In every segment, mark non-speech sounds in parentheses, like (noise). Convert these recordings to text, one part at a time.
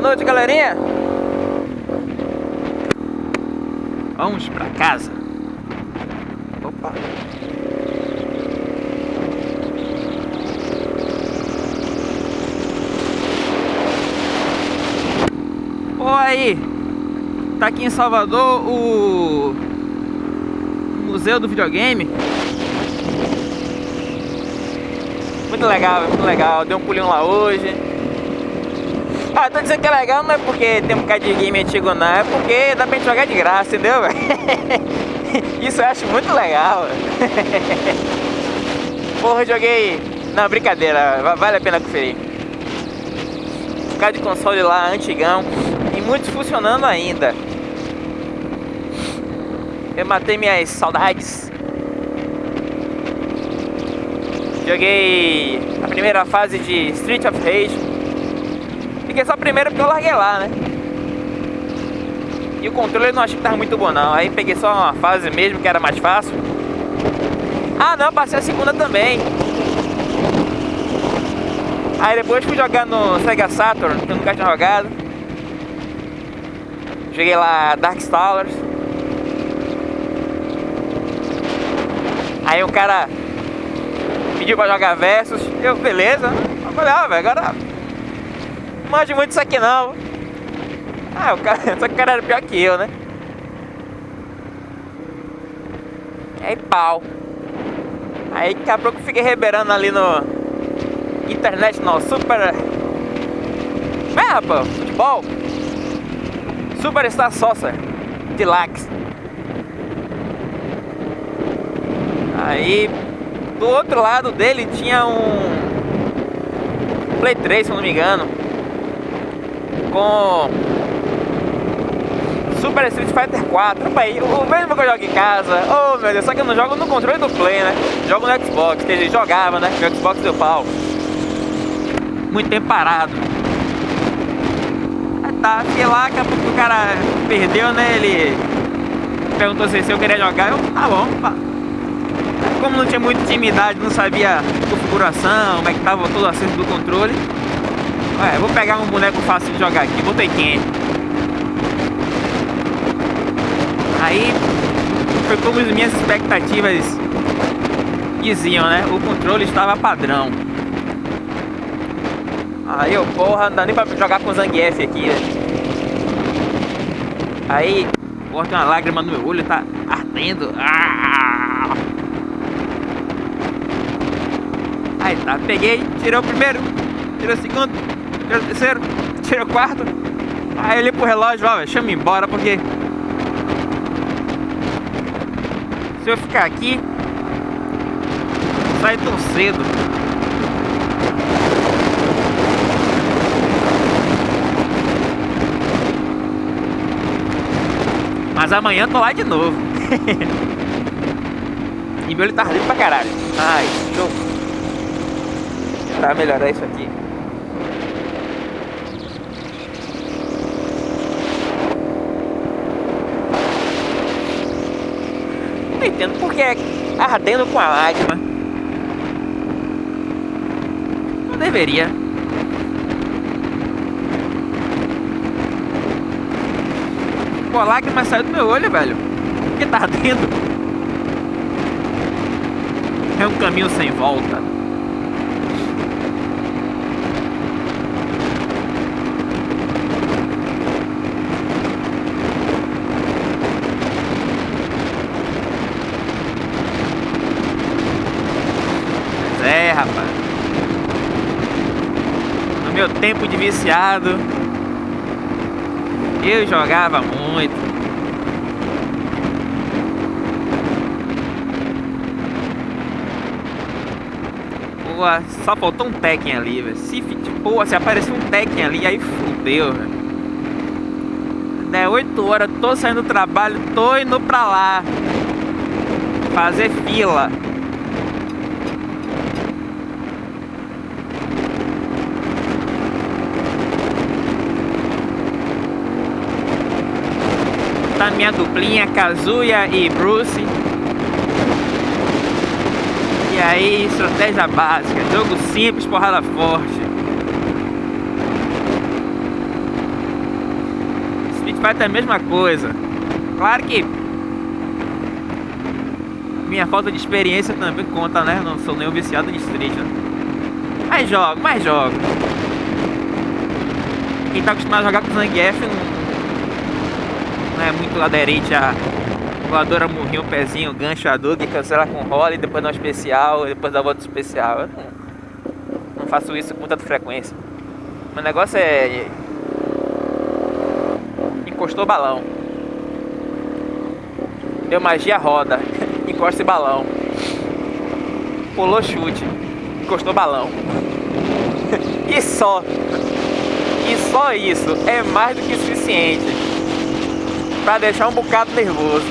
Boa noite, galerinha. Vamos pra casa. Opa. Pô, aí. Tá aqui em Salvador o Museu do Videogame. Muito legal, muito legal. Deu um pulinho lá hoje. Ah, tô dizendo que é legal não é porque tem um bocado de game antigo não, é porque dá pra gente jogar de graça, entendeu? (laughs) Isso eu acho muito legal. (laughs) Porra, joguei... Não, brincadeira, vale a pena conferir. Bocado de console lá, antigão. E muitos funcionando ainda. Eu matei minhas saudades. Joguei a primeira fase de Street of Rage. Fiquei só a primeira porque eu larguei lá, né? E o controle eu não achei que tava muito bom não. Aí peguei só uma fase mesmo que era mais fácil. Ah não, passei a segunda também. Aí depois fui jogar no Sega Saturn, que eu nunca tinha jogado. Joguei lá Darkstalkers. Aí um cara pediu pra jogar versus. Eu, beleza. Eu falei, ah, velho, agora manjo muito isso aqui não. Ah, o cara, (laughs) só que o cara era pior que eu, né? Aí pau. Aí daqui a pouco eu fiquei reberando ali no internet no Super. É rapaz, futebol. Superstar Soccer Deluxe. Aí do outro lado dele tinha um Play 3, se não me engano. Com Super Street Fighter 4. Opa, aí, o mesmo que eu jogo em casa. Oh meu Deus, só que eu não jogo no controle do Play, né? Jogo no Xbox, que ele jogava, né? O Xbox deu pau. Muito tempo parado. Aí tá, fiquei lá, daqui a pouco o cara perdeu, né? Ele perguntou se eu queria jogar. Eu, tá bom, pá como não tinha muita intimidade, não sabia configuração, como é que tava todo o acerto do controle. Ué, vou pegar um boneco fácil de jogar aqui, botei quem? Aí foi como as minhas expectativas diziam, né? O controle estava padrão. Aí eu, porra, não dá nem pra jogar com Zangief aqui, né? Aí, corta uma lágrima no meu olho, tá ardendo. Ah! Aí tá, peguei, tirei o primeiro, tirei o segundo, tirei o terceiro, tirei o quarto. Aí eu olhei pro relógio, ó, deixa eu ir embora porque... Se eu ficar aqui, sai tão cedo. Mas amanhã tô lá de novo. (laughs) e meu olho tá ardendo pra caralho. Ai, show tentar melhorar isso aqui. Entendo porque é ardendo com a lágrima. Não deveria. Pô, a lágrima saiu do meu olho, velho. Por que tá ardendo? É um caminho sem volta. Meu tempo de viciado, eu jogava muito. Pô, só faltou um Tekken ali, velho. Se, pô, se aparecer um Tekken ali, aí fudeu, velho. É 8 horas, tô saindo do trabalho, tô indo pra lá. Fazer fila. Tá minha duplinha, Kazuya e Bruce. E aí, estratégia básica, jogo simples, porrada forte. motocicleta é a mesma coisa. Claro que minha falta de experiência também conta, né? Não sou nenhum viciado de street, né? Mas jogo, mas jogo. Quem tá acostumado a jogar com Zangief não, não é muito aderente a voadora, morrinho, pezinho, gancho, adug, cancela com rola e depois dá um especial, depois dá outro especial. Eu não, faço isso com tanta frequência. Meu negócio é. Encostou balão. Deu magia roda. (laughs) Encosta balão. Pulou chute. Encostou balão. (laughs) e só. E só isso é mais do que suficiente para deixar um bocado nervoso.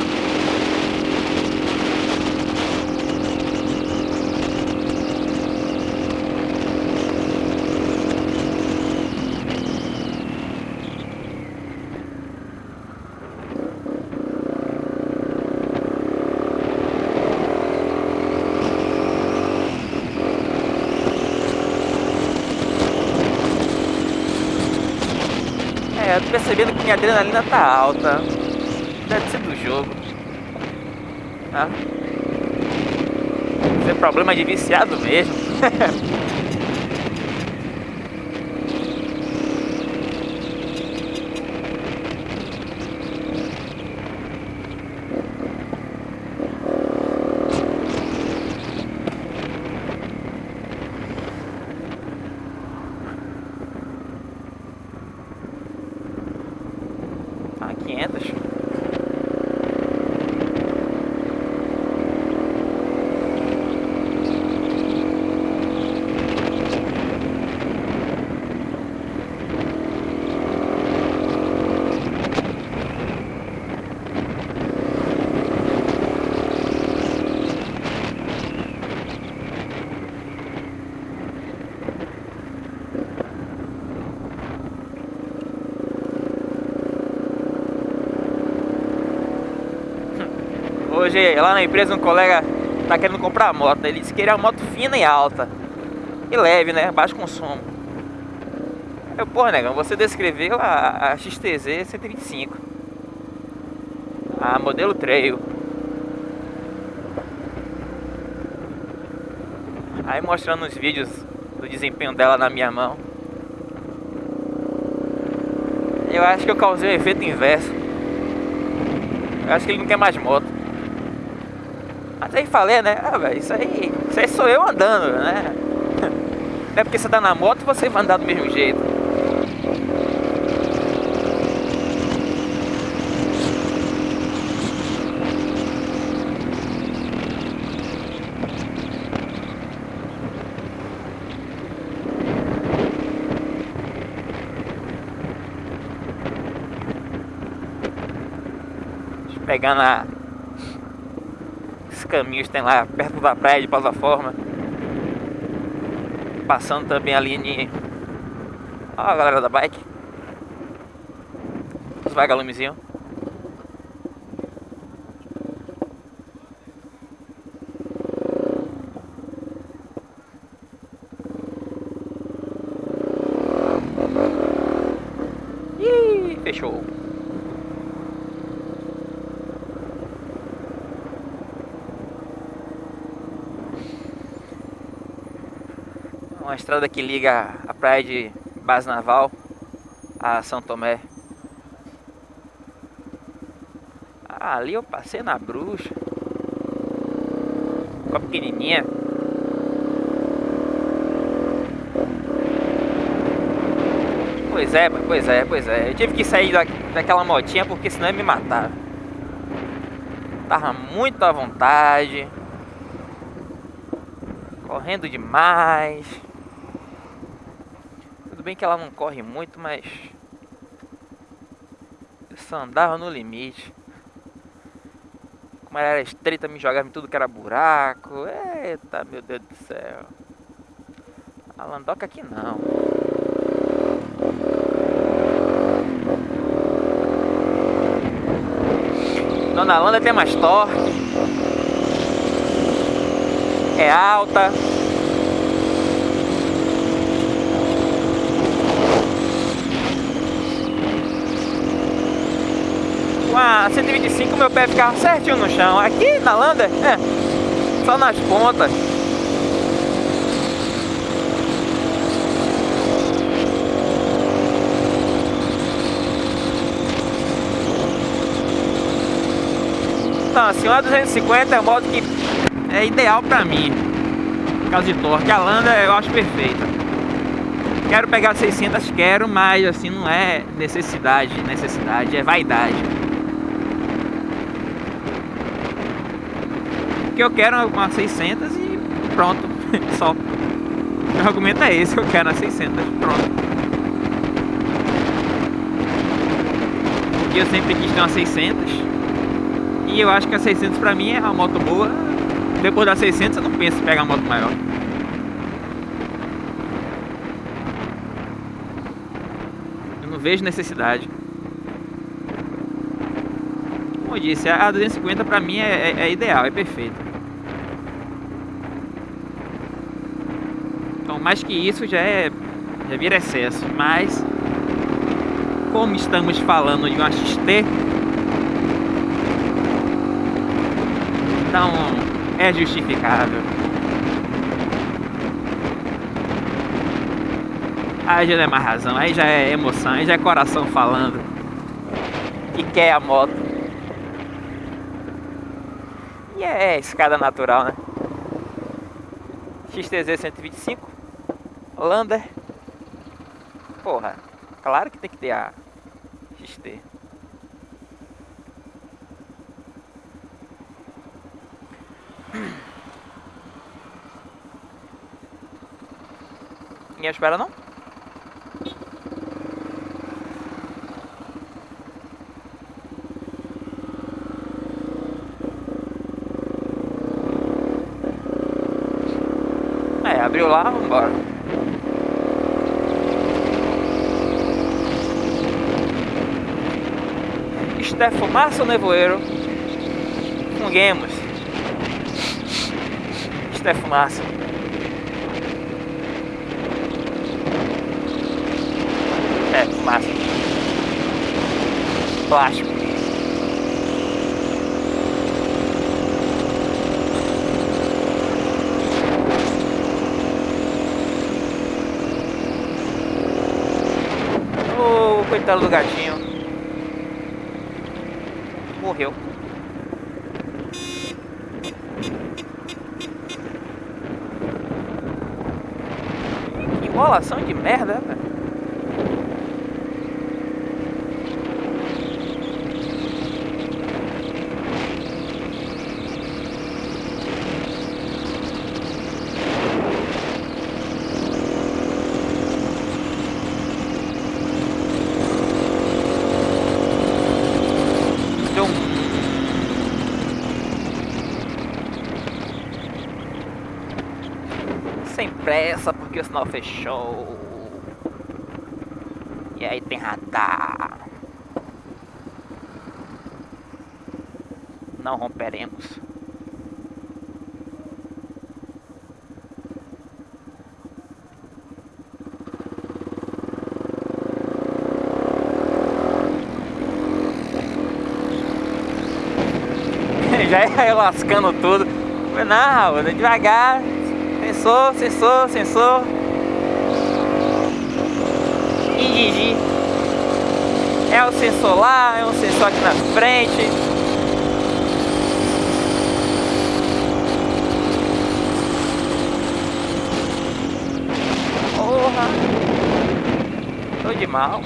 É, eu tô percebendo que minha adrenalina tá alta. Deve ser do jogo. Tá? Isso é problema de viciado mesmo. (laughs) Ah, 500. Hoje lá na empresa um colega tá querendo comprar a moto. Ele disse que queria uma moto fina e alta. E leve, né? Baixo consumo. Eu, porra, negão, você descreveu a, a XTZ 125. A modelo Trail. Aí mostrando os vídeos do desempenho dela na minha mão. Eu acho que eu causei o efeito inverso. Eu acho que ele não quer mais moto. Mas aí falei, né? Ah, velho, isso aí, isso aí sou eu andando, né? Não (laughs) é porque você tá na moto você vai andar do mesmo jeito. Deixa eu pegar na caminhos tem lá perto da praia de plataforma. Passando também ali em. Ó a galera da bike. Os vagalumezinhos. Ih, fechou. Uma estrada que liga a praia de Base Naval a São Tomé. Ah, ali eu passei na bruxa. Ficou pequenininha. Pois é, pois é, pois é. Eu tive que sair da, daquela motinha porque senão ia me matar. Tava muito à vontade. Correndo demais. Tudo bem que ela não corre muito, mas eu só andava no limite. Como ela era estreita, me jogava em tudo que era buraco. Eita, meu Deus do céu. A Landoca aqui não. Dona Landa tem mais torque. É alta. Meu pé ficava certinho no chão. Aqui na Lander, é, só nas pontas. Então assim, uma 250 é a moto que é ideal pra mim. Causa de torque. A Lander eu acho perfeita. Quero pegar 600, quero, mas assim não é necessidade, necessidade, é vaidade. Que eu quero uma 600 e pronto, (laughs) só. Meu argumento é esse, eu quero uma 600, pronto. Porque eu sempre quis ter uma 600 e eu acho que a 600 pra mim é uma moto boa. Depois da 600 eu não penso em pegar uma moto maior. não vejo necessidade. Como eu disse, a 250 para mim é, é, é, ideal, é perfeita. Mais que isso já é já vira excesso, mas como estamos falando de uma XT, então é justificável. Aí já não é mais razão, aí já é emoção, aí já é coração falando que quer a moto. E é escada natural, né? XTZ 125 Lander Porra, claro que tem que ter a XT Ninguém espera não? abriu lá, vambora. É fumaça ou nevoeiro? Funguemos. Isto é fumaça. É, fumaça. Plástico. coitado do gatinho. Morreu. Que enrolação de merda, velho. Sem pressa porque o sinal fechou. E aí tem radar. Não romperemos. (laughs) Já ia lascando tudo. Não, devagar. Sensor, sensor, sensor. Indigi. É o sensor lá, é um sensor aqui na frente. Porra. Tô de mal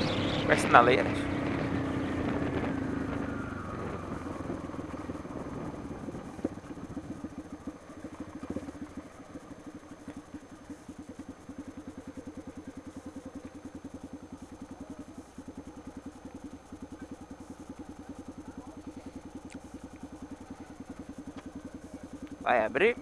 com as sinaleiras. Vai abrir.